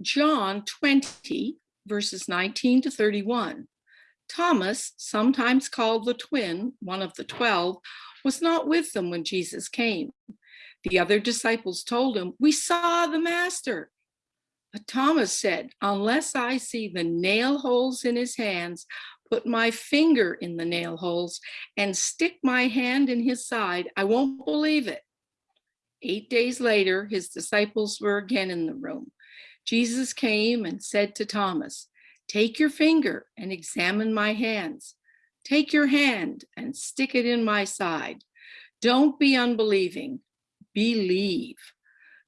John 20, verses 19 to 31. Thomas, sometimes called the twin, one of the 12, was not with them when Jesus came. The other disciples told him, we saw the master. But Thomas said, unless I see the nail holes in his hands, put my finger in the nail holes and stick my hand in his side, I won't believe it. Eight days later, his disciples were again in the room. Jesus came and said to Thomas, take your finger and examine my hands. Take your hand and stick it in my side. Don't be unbelieving, believe.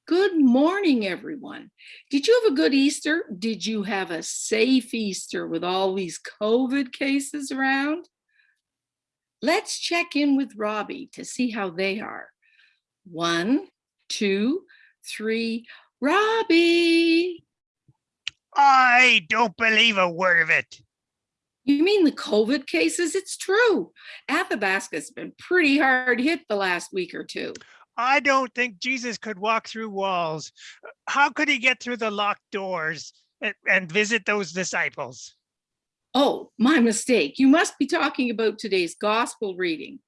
Good morning, everyone. Did you have a good Easter? Did you have a safe Easter with all these COVID cases around? Let's check in with Robbie to see how they are. One, two, three, Robbie. I don't believe a word of it. You mean the COVID cases? It's true. Athabasca's been pretty hard hit the last week or two. I don't think Jesus could walk through walls. How could he get through the locked doors and, and visit those disciples? Oh, my mistake. You must be talking about today's gospel reading.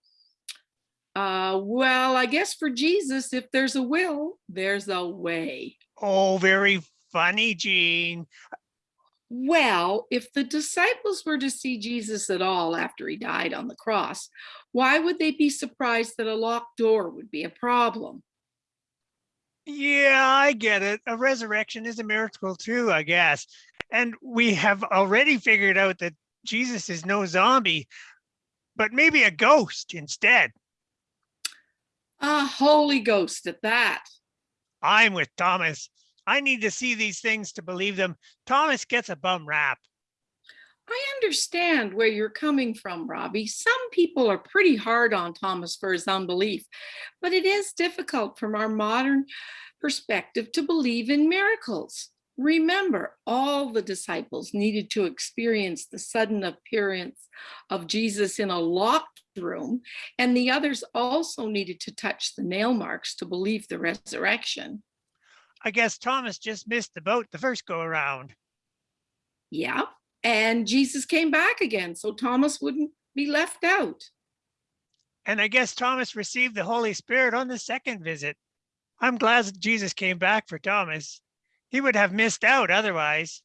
Uh, well, I guess for Jesus, if there's a will, there's a way. Oh, very funny, Jean. Well, if the disciples were to see Jesus at all after he died on the cross, why would they be surprised that a locked door would be a problem? Yeah, I get it. A resurrection is a miracle too, I guess. And we have already figured out that Jesus is no zombie, but maybe a ghost instead. A Holy Ghost at that. I'm with Thomas. I need to see these things to believe them. Thomas gets a bum rap. I understand where you're coming from, Robbie. Some people are pretty hard on Thomas for his unbelief, but it is difficult from our modern perspective to believe in miracles. Remember, all the disciples needed to experience the sudden appearance of Jesus in a locked room, and the others also needed to touch the nail marks to believe the resurrection. I guess Thomas just missed the boat the first go around. Yeah, and Jesus came back again, so Thomas wouldn't be left out. And I guess Thomas received the Holy Spirit on the second visit. I'm glad that Jesus came back for Thomas. He would have missed out otherwise.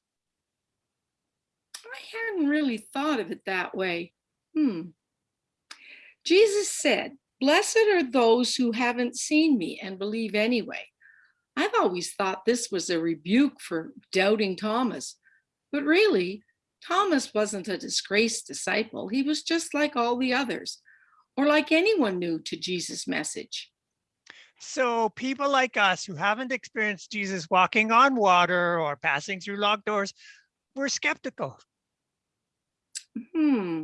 I hadn't really thought of it that way. Hmm. Jesus said, blessed are those who haven't seen me and believe anyway. I've always thought this was a rebuke for doubting Thomas, but really, Thomas wasn't a disgraced disciple. He was just like all the others, or like anyone new to Jesus' message. So people like us who haven't experienced Jesus walking on water or passing through locked doors, we're skeptical. Hmm.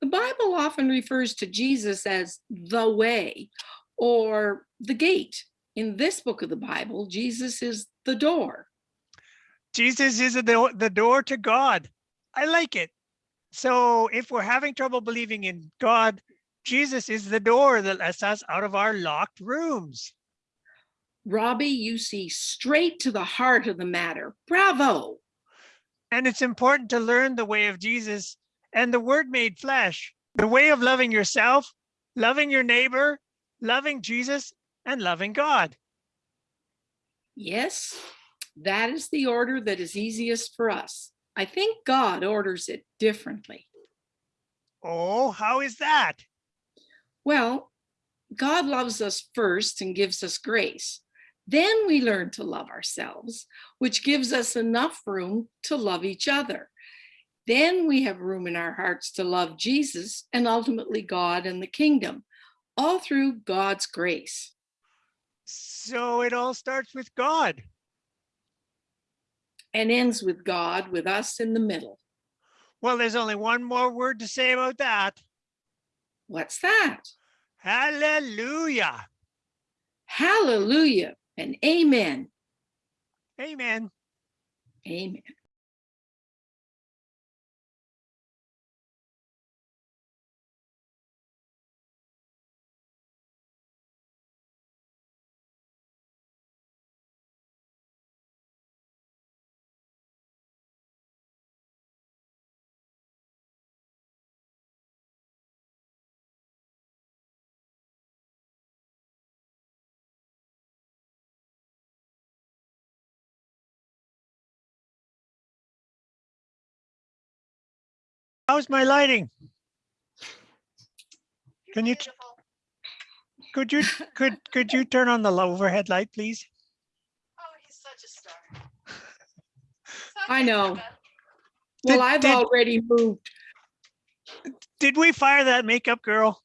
The Bible often refers to Jesus as the way or the gate in this book of the Bible, Jesus is the door. Jesus is the, the door to God. I like it. So if we're having trouble believing in God, Jesus is the door that lets us out of our locked rooms. Robbie, you see straight to the heart of the matter. Bravo. And it's important to learn the way of Jesus and the word made flesh, the way of loving yourself, loving your neighbor, loving Jesus, and loving God. Yes, that is the order that is easiest for us. I think God orders it differently. Oh, how is that? Well, God loves us first and gives us grace. Then we learn to love ourselves, which gives us enough room to love each other. Then we have room in our hearts to love Jesus and ultimately God and the kingdom, all through God's grace. So it all starts with God. And ends with God, with us in the middle. Well, there's only one more word to say about that. What's that? Hallelujah. Hallelujah and amen. Amen. Amen. How's my lighting? Can you, could you, could, could you turn on the overhead light, please? Oh, he's such a star. I know. Did- Well, I've did- already moved. Did we fire that makeup girl?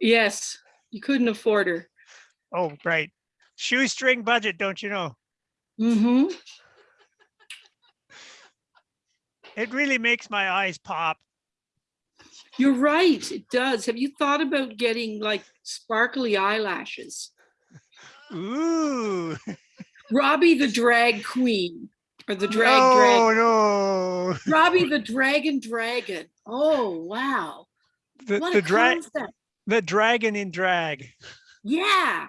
Yes, you couldn't afford her. Oh, right. Shoestring budget, don't you know? hmm It really makes my eyes pop. You're right, it does. Have you thought about getting like sparkly eyelashes? Ooh. Robbie the drag queen or the drag drag. No, no. Robbie the dragon dragon. Oh, wow. The, What the a concept. the dragon in drag. Yeah,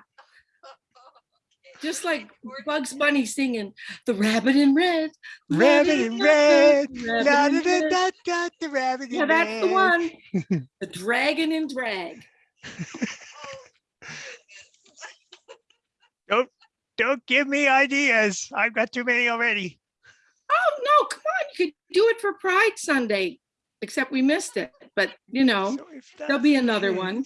just like Bugs Bunny singing the rabbit in red. Rabbit in red. rabbit in red. the rabbit Yeah, in that's the red. one. The dragon in drag. Don't give me ideas. I've got too many already. Oh, no, come on. You could do it for Pride Sunday, except we missed it. But, you know, So there'll be the another one.